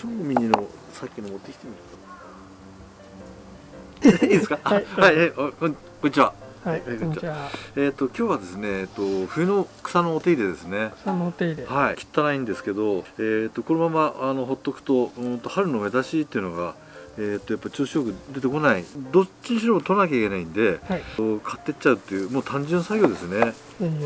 超ミニのさっきの持ってきてみるかいいですか？はい。はい、はい、こんにちは。はい、はいこんにちは。えっ、と今日はですね、えっ、と冬の草のお手入れですね。草のお手入れ。はい汚いんですけど、えっ、とこのままあのほっとくとうんと春の芽出しっていうのがえっ、とやっぱ調子よく出てこない。どっちにしろ取らなきゃいけないんではい。買ってっちゃうっていうもう単純作業ですね。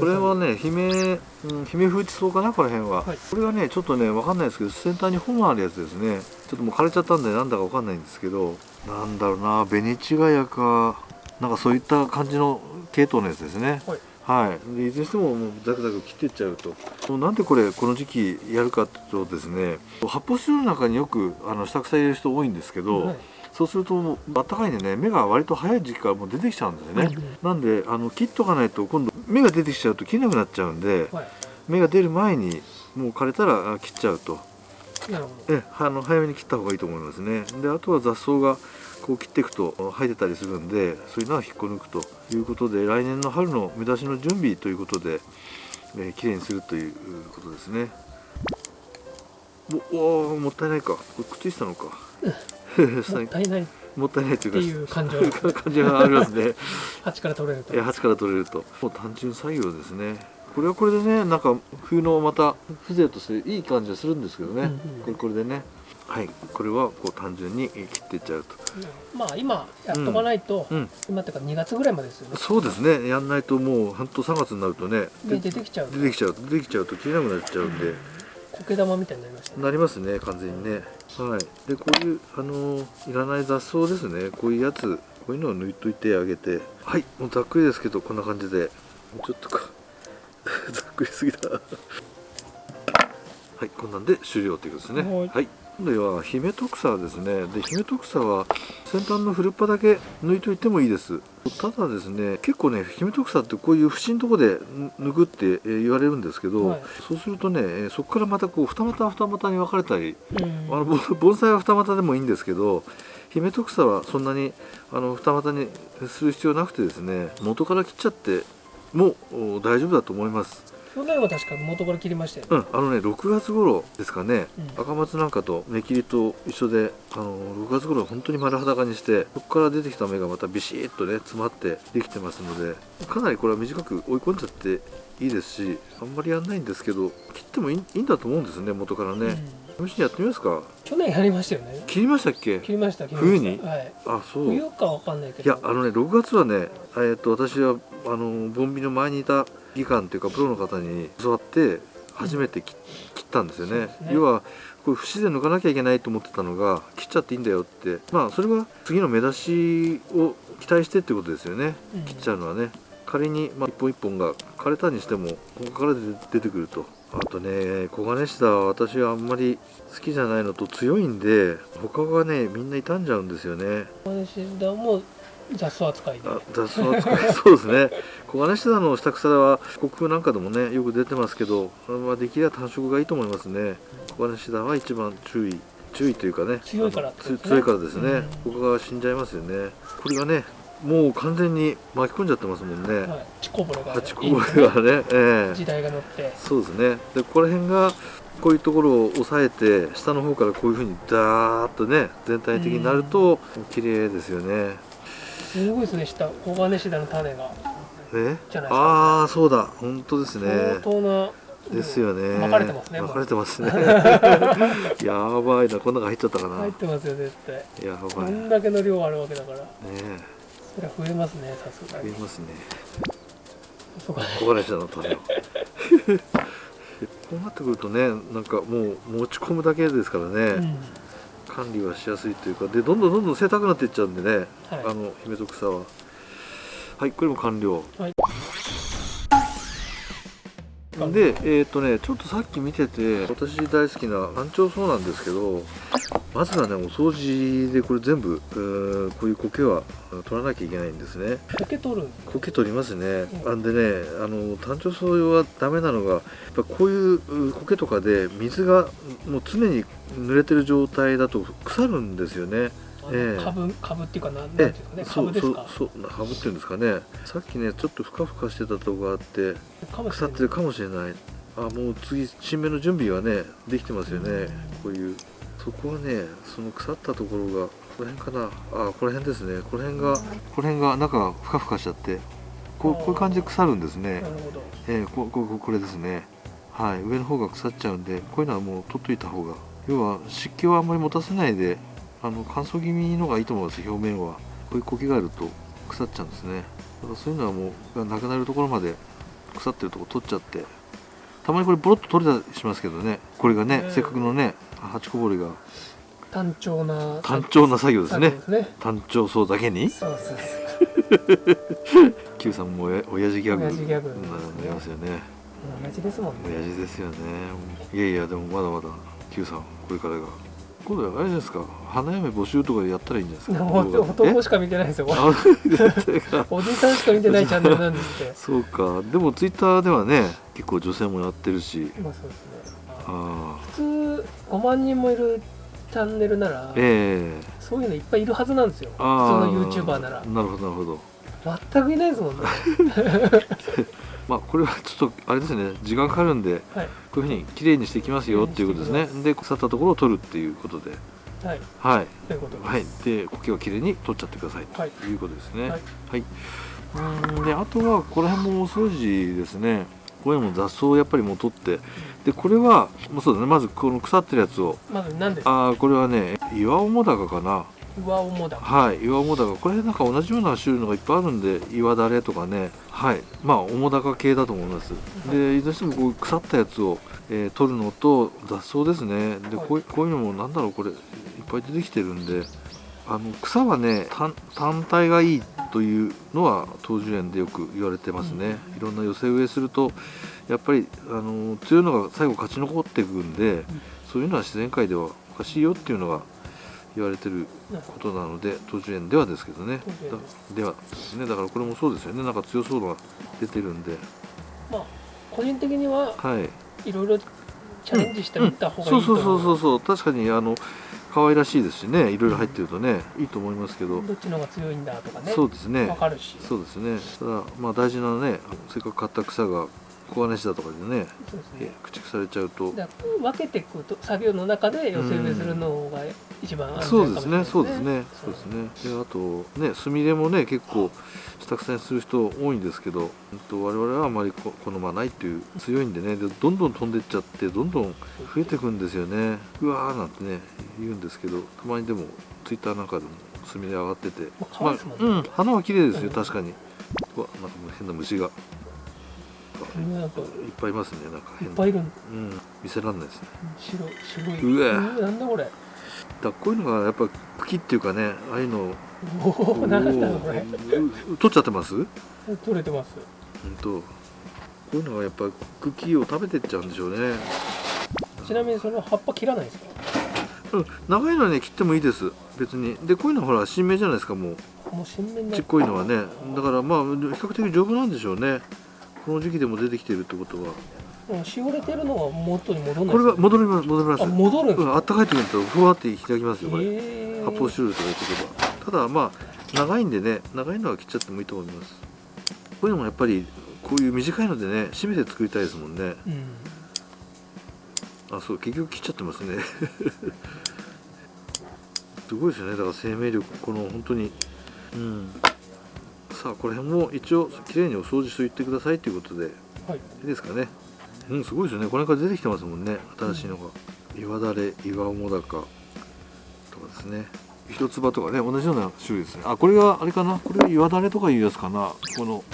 これはね姫、うん、姫風地草かなこの辺は、はい。これはねちょっとねわかんないですけど先端に本があるやつですね。ちょっともう枯れちゃったんでなんだかわかんないんですけどなんだろうな紅違やかなんかそういった感じの系統のやつですね。はい。はい、でいずれにしてももうザクザク切っていっちゃうともうなんでこれこの時期やるかっていうとですね発泡スチロールの中によくあの下草入れる人多いんですけど、はい。そうするともうあったかいんでね芽が割と早い時期からもう出てきちゃうんですよね、うんなんであの切っとかないと今度芽が出てきちゃうと切れなくなっちゃうんではい。芽が出る前にもう枯れたらあ切っちゃうと。えあの早めに切った方がいいと思いますね。であとは雑草がこう切っていくと生えてたりするんでそういうのは引っこ抜くということで来年の春の目出しの準備ということで、えー、きれいにするということですね。おおーもったいないか。これくっついてたのか もったいない。っもったいないとていうかいう感情なんですね。感じがありますね。鉢から取れると。え。鉢から取れると。もう単純作業ですねこれはこれでねなんか冬のまた風情としていい感じがするんですけどね、うんうん。これこれでね。はい。これはこう単純に切っていっちゃうと。まあ今やっとかないと、うん。今っていうか2月ぐらいまでですよね。そうですね。やんないともう本当3月になるとねで出てきちゃう。出てきちゃう出てきちゃうと切れなくなっちゃうんで、苔玉みたいになりましたね。なりますね完全にね。はい。でこういうあのーいらない雑草ですね。こういうやつこういうのを抜いといてあげて。はい。もうざっくりですけどこんな感じで。もうちょっとか ざっくりすぎた。はいこんなんで終了ということですね。はい。はい。今度は姫ト草ですね。で姫ト草は先端の古っ端だけ抜いといてもいいです。ただですね結構ね姫ト草ってこういう節のとこで抜くってえー言われるんですけど、はい。そうするとねえーそこからまたこう二股二股に分かれたりうん。あのぼ盆栽は二股でもいいんですけど姫ト草はそんなにあの二股にする必要なくてですね元から切っちゃっても大丈夫だと思います。去年は確か元から切りましたよね。うんあのね6月頃ですかね、うん赤松なんかと芽切りと一緒であの6月頃本当に丸裸にしてそこから出てきた芽がまたビシッとね詰まってできてますのでかなりこれは短く追い込んじゃっていいですしあんまりやんないんですけど切ってもいいんだと思うんですね元からね、うん試しにやってみますか？去年やりましたよね。切りましたっけ？切りました。冬に？はい。あそう冬かわかんないけど。いやあのね6月はね、えー、と私はあのボンビの前にいた技官というかプロの方に教わって初めて切切ったんですよね。ね。要はこれ節で抜かなきゃいけないと思ってたのが切っちゃっていいんだよって。まあそれは次の目出しを期待してってことですよね。うん。切っちゃうのはね。仮に、まあ、一本一本が枯れたにしてもここから出出てくるとあとね黄金シダは私はあんまり好きじゃないのと強いんで他がねみんな傷んじゃうんですよね。私だも雑草扱いで。あ雑草扱い。そうですね。黄金シダの下草は国風なんかでもねよく出てますけど、まあ、できれば単色がいいと思いますね。黄金シダは一番注意。注意というかね。強いからね。強いからですね、うん。ここが死んじゃいますよね。これがねもう完全に巻き込んじゃってますもんね、はい。ちこぼれがねがね、ええ。時代が乗って。そうですね。でここら辺がこういうところを押さえて下の方からこういうふうにダーッとね全体的になると綺麗ですよね。すごいですね下黄金シダの種が。えじゃないですか。ああそうだ。本当ですね。相当なですよね。巻かれてますね巻かれてますね。やばいな。こん中入っちゃったかな。入ってますよ絶対。やこばい。ねんだけの量あるわけだから。えそれは増えますねさすがに。増えますね。そうか。ね小金井さんの種をこうなってくるとねなんかもう持ち込むだけですからね、うん。管理はしやすいというかでどんどんどんどん背高くなっていっちゃうんでね、はい。あの姫と草ははいこれも完了。はいでえっ、とねちょっとさっき見てて私大好きな単調草なんですけどまずはねお掃除でこれ全部こういう苔は取らなきゃいけないんですね。受け取る苔取りますね、うん。あんでねあの単調草はダメなのがやっぱこういうう苔とかで水がもう常に濡れてる状態だと腐るんですよねええ。株株っていうかなんなんていうんですかねそうそう株ですか？そうハブっていうんですかね。さっきねちょっとふかふかしてたとこがあって腐ってるかもしれない。あもう次新芽の準備はねできてますよね。こういう。そこはねその腐ったところがこの辺かな。あこの辺ですね。この辺がこの辺が中がふかふかしちゃってこうこういう感じで腐るんですね。なるほど。えー、ここここれですね。はい。上の方が腐っちゃうんでこういうのはもう取っといた方が。要は湿気をあんまり持たせないであの乾燥気味のがいいと思います。表面は。こういう苔があると腐っちゃうんですね。だからそういうのはもうがなくなるところまで腐ってるところ取っちゃって。たまにこれボロッと取れたりしますけどね。これがね、うんせっかくのね八こぼれが。単調な単調な作業ですね。ね。単調そうだけに。そうそうそう Q さんもおや親父ギャグ。親父ギャグ。ななりますよね。同じですもんね。親父ですよね。いやいやでもまだまだ Q さんこれからが今度はあれですか。花嫁募集とかでやったらいいんじゃないですか。男しか見てないですよ。おじさんしか見てないチャンネルなんですって。そうか。でもツイッターではね結構女性もやってるし。まあそうですね。普通5万人もいるチャンネルならええ。そういうのいっぱいいるはずなんですよ。普通の YouTuber なら。なるほどなるほど。全くいないですもんね まあこれはちょっとあれですね。時間かかるんではい。こういうふうに綺麗にしていきますよっていうことですね。で腐ったところを取るっていうことで。はい。はい。ということです。はい。で苔をきれいに取っちゃってください。はい。ということですね。はい。はい、うーん。であとはここら辺もお掃除ですね。これも雑草をやっぱりもう取って。でこれはもうそうだね。まずこの腐ってるやつを。まず何ですか？ああこれはね岩面高かな上面だ。はい岩面高これなんか同じような種類のがいっぱいあるんで岩だれとかね。はいまあ面高系だと思います。でどうしてもこう腐ったやつを、えー取るのと雑草ですね。でこういこういうのもなんだろうこれいっぱい出てきてるんで。あの草はね単単体がいいというのは東樹園でよく言われてますね、いろんな寄せ植えするとやっぱりあの強いのが最後勝ち残っていくんで、そういうのは自然界ではおかしいよっていうのが言われてることなので東樹園ではですけどね。ではですね。だからこれもそうですよね。なんか強そうなのが出てるんで。まあ個人的にははい。いろいろチャレンジしてみた方がいいとそうそうそうそうそう。確かにあの可愛らしいですしね。いろいろ入ってるとねいいと思いますけど、どっちの方が強いんだとかね。そうですね。わかるし。そうですね。ただまあ大事なねせっかく買った草が小金しだとかでねそうですえね駆逐されちゃうと。分けていくと作業の中で寄せ植えするのが一番安そうですねそうですねそうですね。であとねスミレもね結構下草にする人多いんですけどうんと我々はあまりこ好まないっていう強いんでね。でどんどん飛んでっちゃってどんどん増えていくんですよね。うわーなんてね言うんですけどたまにでもツイッターなんかでもスミレ上がってて。まあうん花は綺麗ですようん確かに。うわなんかもう変な虫が。なんかいっぱいいますねなんか変な。いっぱいいるうん見せらんないですね。白白い。うわなんだこれだこういうのがやっぱ茎っていうかねああいうのをおおなんだこれ。う取っちゃってます？うん取れてます。とこういうのがやっぱ茎を食べてっちゃうんでしょうね。ちなみにそれは葉っぱ切らないですか？うん長いのはね切ってもいいです別に。でこういうのはほら新芽じゃないですかもう。もう新芽ちっこいのはね。だからまあ比較的丈夫なんでしょうね。この時期でも出てきてるってことはもうしおれてるのが元に戻らない。これは戻ります戻ります。あ戻るんですうん、あったかい時にとふわって開きますよこれ、へー。発泡スチロールとか言っておけば。ただまあ長いんでね長いのは切っちゃってもいいと思います。こういうのもやっぱりこういう短いのでね締めて作りたいですもんね。うん。あそう結局切っちゃってますね。すごいですよね。だから生命力この本当に。うん。さあこの辺も一応きれいにお掃除しておいてくださいということで。はい。いいですかねうんすごいですよね。これから出てきてますもんね。新しいのが、岩だれ岩面高とかですね。一つ葉とかね。同じような種類ですね。あこれがあれかな？これ岩だれとかいうやつかな。この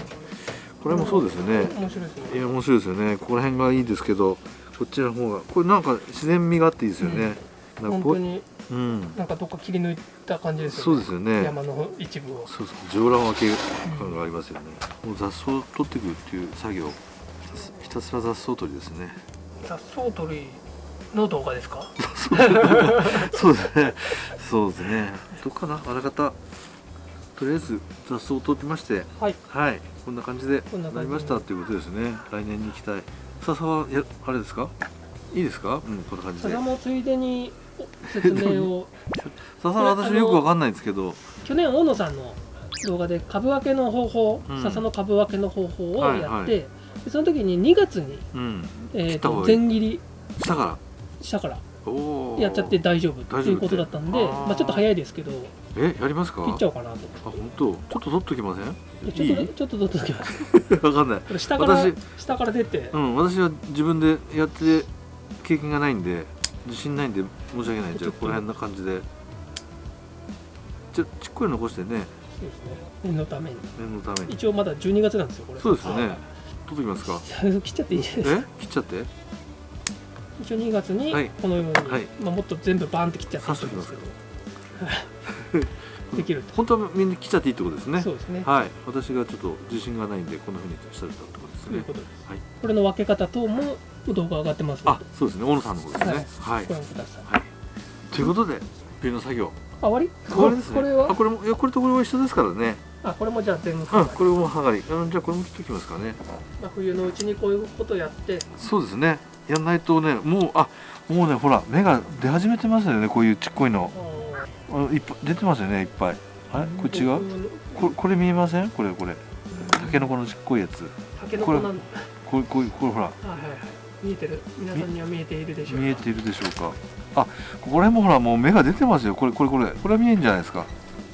これもそうですよね。面白いですね。いや面白いですよね。ここら辺がいいですけどこっちの方がこれなんか自然味があっていいですよね、なんかこう本当にうん。なんかどっか切り抜いた感じですよね。そうですよね。山の一部を。そうそう上乱分け感がありますよね、もう雑草を取っていくっていう作業ひたすら雑草取りですね。雑草取りの動画ですか？そうですね。そうですね。どっかな？あらかた。とりあえず雑草を取ってましてはい。はい。こんな感じでなりましたということですね。来年に行きたい。笹はやあれですか？いいですか？うんこんな感じで。笹もついでに説明を。笹は私よくわかんないんですけど。去年大野さんの動画で株分けの方法、うん。笹の株分けの方法をやって、はいはい。でその時に2月に、うん。えー、と全切り。したから？したから。やっちゃって大丈夫っていうことだったんでまあ、ちょっと早いですけどえやりますか？切っちゃおうかなと。あ本当？ちょっと取っときません？でちょっとちょっと取っておきます。わかんない。下から私下から出て。うん私は自分でやって経験がないんで自信ないんで申し訳ない。じゃあここら辺な感じで。ちょちっこいの残してね。そうですね。念のために。念のために。一応まだ12月なんですよこれ。そうですよね。はい取っときますか？切っちゃっていいじゃないです。かえ？切っちゃって？一応2月にはい。このように、はい。まあ、もっと全部バーンって切っちゃっていいんですけど。できると。本当はみんな切っちゃっていいってことですね？そうですね。はい。私がちょっと自信がないんでこんなふうにしたれたってことですね。ということです、はい。これの分け方等も動画上がってます。のあそうですね。大野さんの方ですね。はい、でご覧ください。はい、ということで冬の作業。あ終わり？終わりですね。これは？あこれもいやこれとこれは一緒ですからねあこれもじゃあ全部、うんこれもはがりうんじゃあこれも切っておきますかね。まあ、冬のうちにこういうことやって。そうですね。やんないとねもうあもうねほら芽が出始めてますよねこういうちっこいの。あいっぱい出てますよねいっぱい。あれ？これ違う？うこれこれ見えません？これこれ。たけのこのちっこいやつ。タケノコなんはいこれこれこれほら。はいはい見えてる？皆さんには見えているでしょうか？見えているでしょうか？あここら辺もほらもう芽が出てますよ。これこれこれ。これは見えんじゃないですか。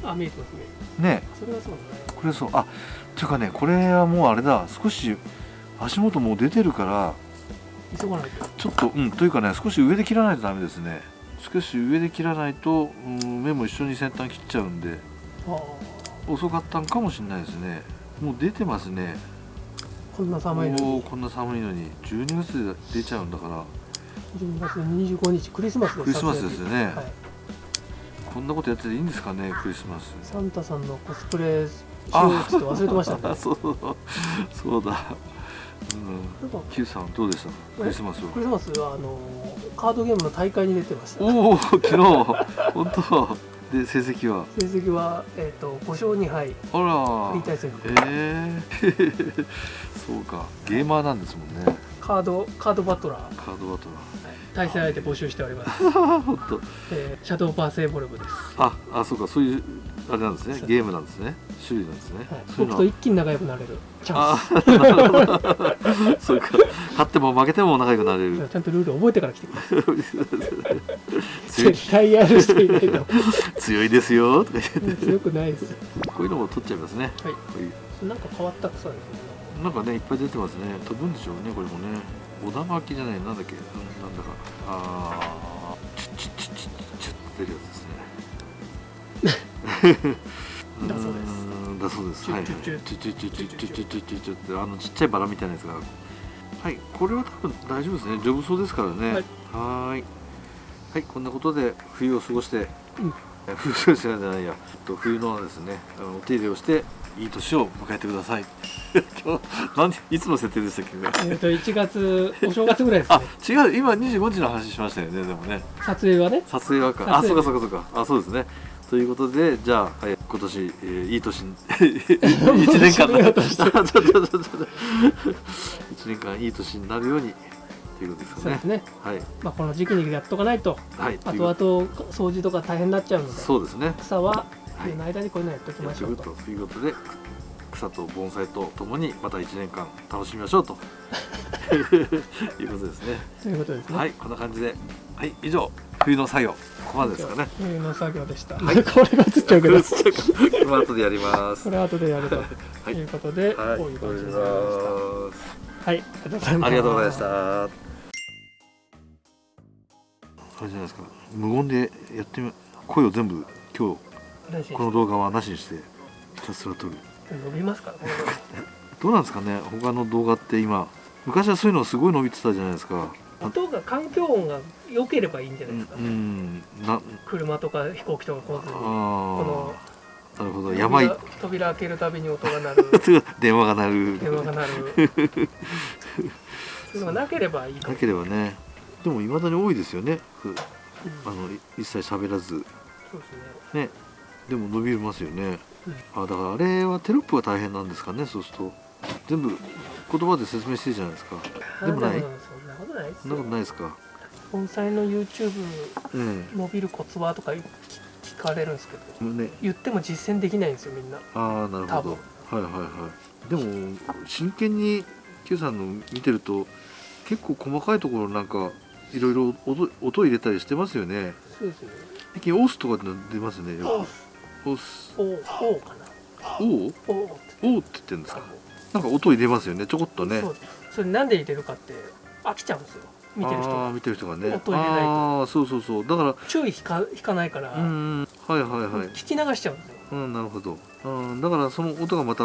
あ見えてます見えてまね。すそれはそうだね。これそう。あっていうかねこれはもうあれだ。少し足元もう出てるから急がないと。ちょっとうんというかね少し上で切らないとダメですね。少し上で切らないと、うん、目も一緒に先端切っちゃうんで遅かったんかもしれないですね。もう出てますね。こんな寒いのに。こんな寒いのに。12月で出ちゃうんだから。12月25日クリスマスのクリスマスですよね。はい、こんなことやってていいんですかねクリスマス。サンタさんのコスプレしようっつって忘れてましたね。そうそうだ。うんなん。か Q さんどうでした？クリスマスは。クリスマスはあのカードゲームの大会に出てました。おお昨日。本当。で成績は？成績は、えー、と5勝2敗。あら。フリー対戦。ええ そうか。ゲーマーなんですもんね。カードカードバトラー。カードバト対戦相手募集しております、本当。えーシャドーパーセーボルブです、ああそうかそういうあれなんですね。ゲームなんですね。種類なんですね、はい、僕と一気に仲良くなれる。チャンあーなるほどそうか。勝っても負けても仲良くなれる。スちゃんとルール覚えてから来てください。絶対やる人いないと。強いですよ。とか言って強くないです。こういうのも取っちゃいますね。はい。なんか変わった草ですね。なんかねいっぱい出てますね。飛ぶんでしょうねこれもね小田巻きじゃないなんだっけ？うんなんだか。ああチュッチュッチュッチュッチュッって出るやつですねだそうですーんだそうですはいはいチュッチュッチュッチュッチュッチュッチュッチュッチュッチュッチュッチュッってあのちっちゃいバラみたいなやつがはいこれは多分大丈夫ですね丈夫そうですからねはいはいこんなことで冬を過ごして、うん冬を過ごしてないじゃないやと冬のですねお手入れをしていい年を迎えてください。今日何いつの設定でしたっけ？ねえっと1月お正月ぐらいです あね違う今25日の話しましたよねでもね。撮影はね。撮影はか。あそうかそうかそうか。あそうですね。ということでじゃあ、はい今年、えーいい年1年間締めようとしてちょっとちょっとちょっと1年間いい年になるようにということですかね。すね、はい。まあ、この時期にやっとかないと。はい。という後々掃除とか大変になっちゃうので。そうですね。草ははい冬の間にこういうのやっておきましょうと、ということで草と盆栽とともにまた1年間楽しみましょうと。いうことですね。ということですね、はいこんな感じで。はい以上冬の作業。ここまでですかね。冬の作業でした、はい。これが映っちゃうけど。この後でやります。これ後でやると。はい。いうことで、はい、こういう感じになりました。ははいありがとうございます。ありがとうございました。あれじゃないですか。無言でやってみ、声を全部今日この動画はなしにしてひたすら撮る。伸びますか どうなんですかね？他の動画って今、昔はそういうのすごい伸びてたじゃないですか。音が環境音が良ければいいんじゃうないですか、ん、うんな、車とか飛行機とか来ずにこあのあ、なるほど。やばい。扉扉開けるたびに音が鳴る 電話が鳴る。電話が鳴る そういうのがなければいいとなければね。でも未だに多いですよね。ふうんあのい一切喋らずそうですねね。でも伸びますよね。うん。あだからあれはテロップが大変なんですかねそうすると。全部言葉で説明してるじゃないですか。でもない。あそんなことないですそんなことよないですか？盆栽の YouTube え伸びるコツはとか聞聞かれるんですけど。えね。言っても実践できないんですよみんな。ああなるほど。はいはいはい。でも真剣に Q さんの見てると結構細かいところなんかいろいろ音音入れたりしてますよね。そうですよね。最近オスとかっ出ますねおよくオスおおかな。おおおおって言ってるんですか？なんか音入れますよね。ちょこっとね。そうそれなんで入れるかって飽きちゃうんですよ。見てる人が。見てる人がね。音入れないと。ああそうそうそう。だから注意引か引かないから、うんはいはいはい。聞き流しちゃうんですよ、うんなるほど。うんだからその音がまた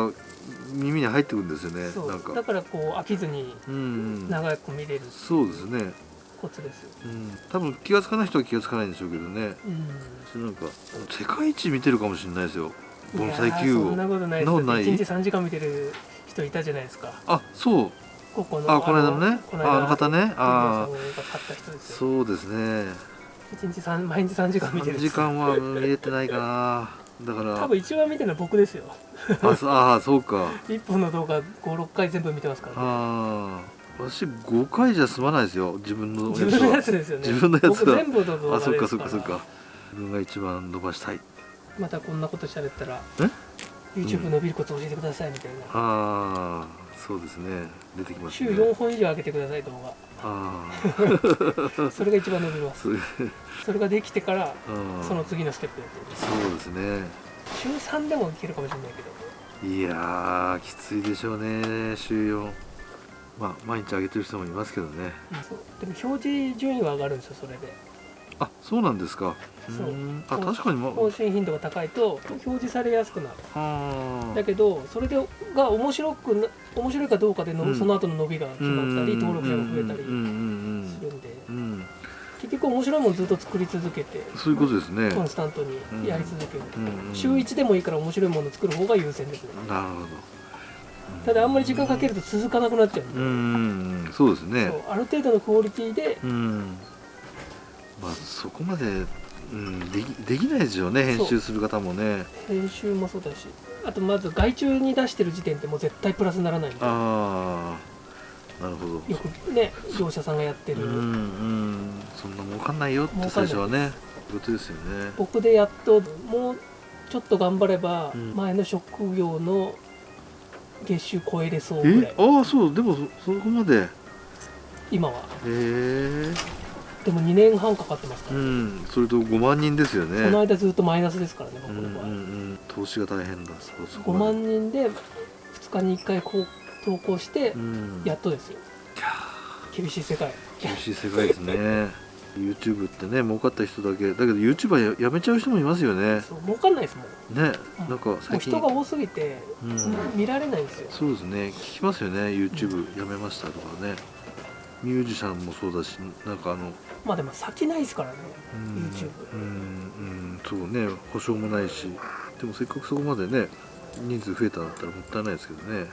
耳に入ってくるんですよね。そう。なんか。だからこう飽きずに長く見れるそうですねコツですよ、うん。多分気がつかない人は気がつかないんでしょうけどね。うん。それなんか世界一見てるかもしれないですよ。盆栽球を。そんなことないそんなことない。1日3時間見てる人いたじゃないですか。あそう。ここのあこの間のね。この間ああの方ね。ああそうですね。1日3毎日3時間見てる3時間は見れてないかな。だから。多分一番見てるのは僕ですよ。あそあーそうか。1本の動画56回全部見てますから、ね、ああ私5回じゃ済まないですよ。自分の自分のやはつですよね。自分のやつは。僕全部の動画ですから。あそっかそっかそっか。自分が一番伸ばしたい。またこんなこと喋ったらえ？YouTube 伸びるコツ教えてくださいみたいな、ああそうですね。出てきます週ね4本以上上げてください動あ画 それが一番伸びます。あそれができてからうん。その次のステップやってる。そうですね。週3でもいけるかもしれないけど。いやーきついでしょうね。週4まあ毎日上げてる人もいますけどね。そうでも表示順位は上がるんですよそれで。あそうなんですか。そう。あ確かにま更新頻度が高いと表示されやすくなる。あだけどそれでが面白くな面白いかどうかでの、うん。その後の伸びが決まったり登録者が増えたりするんで。結局面白いものずっと作り続けてそういうことですね。コンスタントにやり続ける、週1でもいいから面白いものを作る方が優先ですね。なるほどただあんまり時間かけると続かなくなっちゃう。うんそうですね。ある程度のクオリティで。うん。まあそこまで、うん、できできないですよね編集する方もね。編集もそうだし。あとまず外注に出してる時点でもう絶対プラスにならないんでああなるほど。よくね業者さんがやってる、うんうん。そんな儲かんないよって最初はね。ことですよね。僕でやっともうちょっと頑張ればうん。前の職業の月収超えれそうぐらい、え？ああそう。でもそそこまで。へ今は。え。でも2年半かかってますかうら、ん。それと5万人ですよね。その間ずっとマイナスですからね僕うんうんの場合、うん。投資が大変だ。そうそこ5まで万人で2日に1回こう投稿してうん。やっとですよ。厳しい世界。厳しい世界ですね YouTube ってね儲かった人だけだけど YouTuber ややめちゃう人もいますよね。そう儲かんないですもん。ねうん。なんか最近。人が多すぎて、うん。見られないんですよ。そうですね。聞きますよね YouTube やめましたとかね。ミュージシャンもそうだしなんかあのまあでも先ないですからねうん YouTube うんうんそうね。保証もないし。でもせっかくそこまでね人数増えたんだったらもったいないですけどね